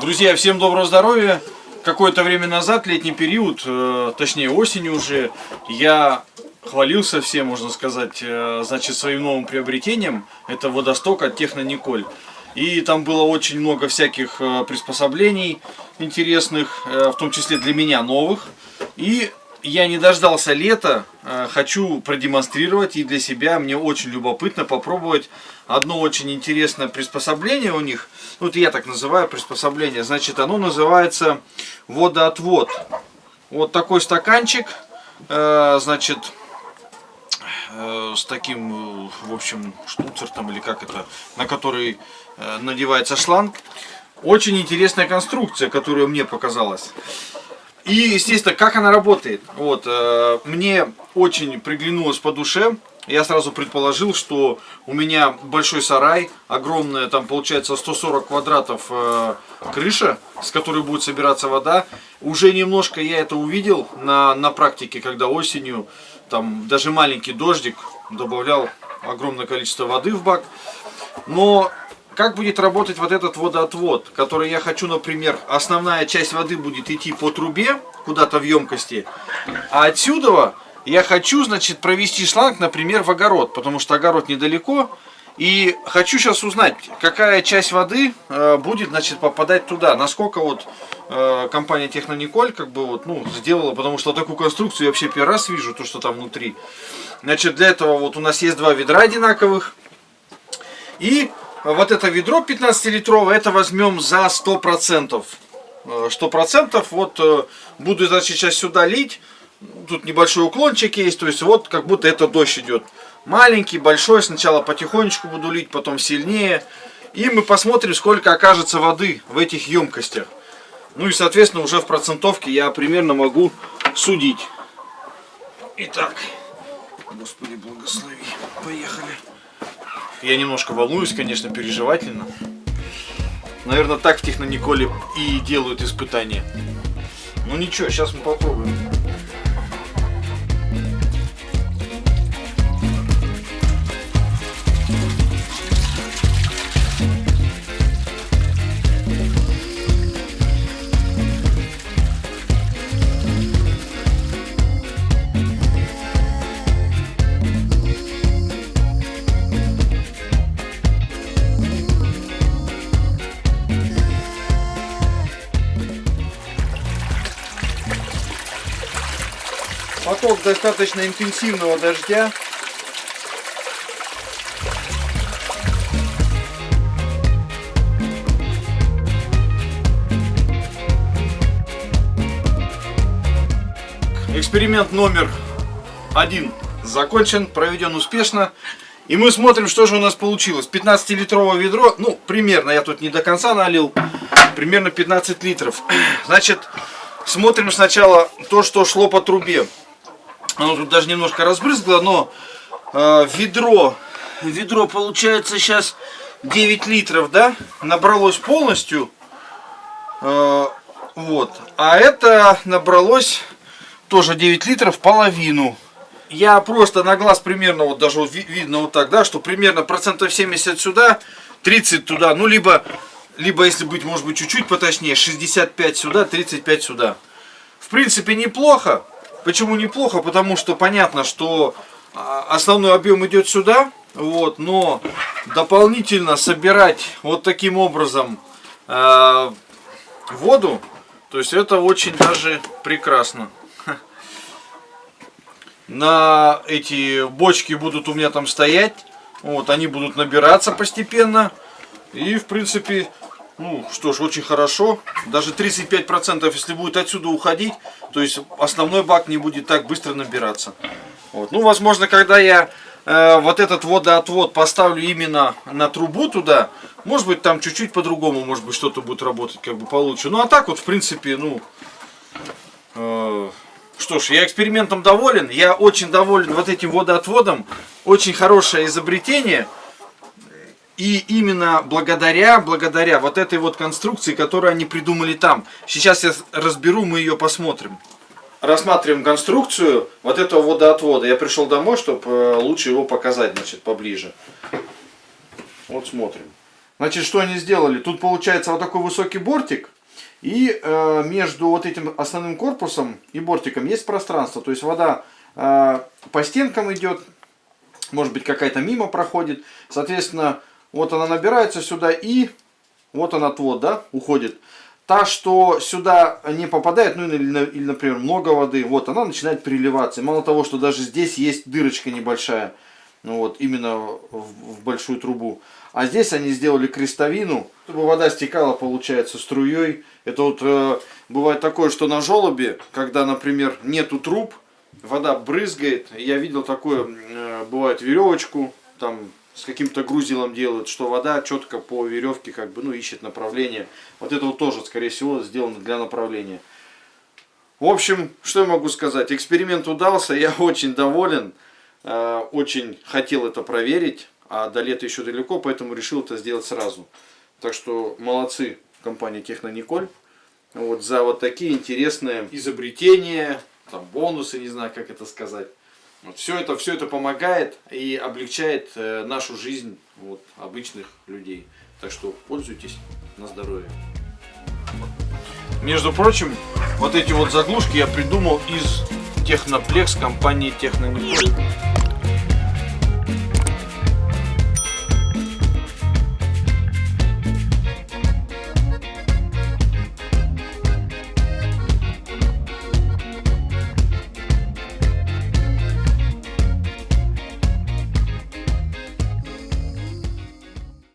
Друзья, всем доброго здоровья! Какое-то время назад, летний период, э, точнее осенью уже, я хвалился всем, можно сказать, э, значит, своим новым приобретением. Это водосток от Технониколь. И там было очень много всяких э, приспособлений интересных, в том числе для меня новых. И я не дождался лета, э, хочу продемонстрировать и для себя, мне очень любопытно попробовать одно очень интересное приспособление у них, вот я так называю приспособление, значит оно называется водоотвод. Вот такой стаканчик, э, значит, э, с таким, в общем, штуцертом или как это, на который надевается шланг. Очень интересная конструкция, которая мне показалась. И, естественно, как она работает. Вот, э, мне очень приглянулось по душе. Я сразу предположил, что у меня большой сарай, огромная, там получается 140 квадратов э, крыша, с которой будет собираться вода. Уже немножко я это увидел на, на практике, когда осенью, там даже маленький дождик добавлял огромное количество воды в бак. Но как будет работать вот этот водоотвод, который я хочу, например, основная часть воды будет идти по трубе, куда-то в емкости, а отсюда я хочу, значит, провести шланг, например, в огород, потому что огород недалеко, и хочу сейчас узнать, какая часть воды э, будет, значит, попадать туда, насколько вот э, компания Технониколь, как бы вот, ну, сделала, потому что такую конструкцию я вообще первый раз вижу, то, что там внутри. Значит, для этого вот у нас есть два ведра одинаковых, и вот это ведро 15-литровое, это возьмем за 100%. 100% э, вот э, буду значит, сейчас сюда лить. Тут небольшой уклончик есть, то есть вот как будто это дождь идет. Маленький, большой, сначала потихонечку буду лить, потом сильнее. И мы посмотрим, сколько окажется воды в этих емкостях. Ну и, соответственно, уже в процентовке я примерно могу судить. Итак, Господи, благослови. Поехали. Я немножко волнуюсь, конечно, переживательно. Наверное, так в Технониколе и делают испытания. Ну ничего, сейчас мы попробуем. Поток достаточно интенсивного дождя. Эксперимент номер один закончен, проведен успешно. И мы смотрим, что же у нас получилось. 15-литровое ведро, ну, примерно, я тут не до конца налил, примерно 15 литров. Значит, смотрим сначала то, что шло по трубе. Оно тут даже немножко разбрызгло, но э, ведро, ведро получается сейчас 9 литров, да, набралось полностью. Э, вот. А это набралось тоже 9 литров, половину. Я просто на глаз примерно, вот даже видно вот так, да, что примерно процентов 70 сюда, 30 туда, ну либо, либо если быть, может быть, чуть-чуть поточнее, 65 сюда, 35 сюда. В принципе, неплохо. Почему неплохо? Потому что понятно, что а, основной объем идет сюда, вот, но дополнительно собирать вот таким образом э, воду, то есть это очень даже прекрасно. На эти бочки будут у меня там стоять, вот, они будут набираться постепенно, и в принципе ну, что ж, очень хорошо. Даже 35%, если будет отсюда уходить, то есть основной бак не будет так быстро набираться. Вот. Ну, возможно, когда я э, вот этот водоотвод поставлю именно на трубу туда, может быть, там чуть-чуть по-другому, может быть, что-то будет работать как бы получше. Ну, а так вот, в принципе, ну... Э, что ж, я экспериментом доволен. Я очень доволен вот этим водоотводом. Очень хорошее изобретение. И именно благодаря, благодаря вот этой вот конструкции, которую они придумали там. Сейчас я разберу, мы ее посмотрим. Рассматриваем конструкцию вот этого водоотвода. Я пришел домой, чтобы э, лучше его показать, значит, поближе. Вот смотрим. Значит, что они сделали? Тут получается вот такой высокий бортик. И э, между вот этим основным корпусом и бортиком есть пространство. То есть вода э, по стенкам идет, может быть какая-то мимо проходит. Соответственно, вот она набирается сюда и вот он отвод, да, уходит. Та, что сюда не попадает, ну или, или, например, много воды, вот она начинает приливаться. Мало того, что даже здесь есть дырочка небольшая, ну вот, именно в, в большую трубу. А здесь они сделали крестовину, чтобы вода стекала, получается, струей. Это вот э, бывает такое, что на желобе, когда, например, нету труб, вода брызгает. Я видел такое, э, бывает веревочку, там с каким-то грузилом делают, что вода четко по веревке как бы, ну, ищет направление. Вот это вот тоже, скорее всего, сделано для направления. В общем, что я могу сказать? Эксперимент удался, я очень доволен, э, очень хотел это проверить, а до лета еще далеко, поэтому решил это сделать сразу. Так что молодцы компания Технониколь вот, за вот такие интересные изобретения, там, бонусы, не знаю, как это сказать. Вот, все, это, все это помогает и облегчает э, нашу жизнь вот, обычных людей. Так что пользуйтесь на здоровье. Между прочим, вот эти вот заглушки я придумал из Техноплекс компании Технониколь.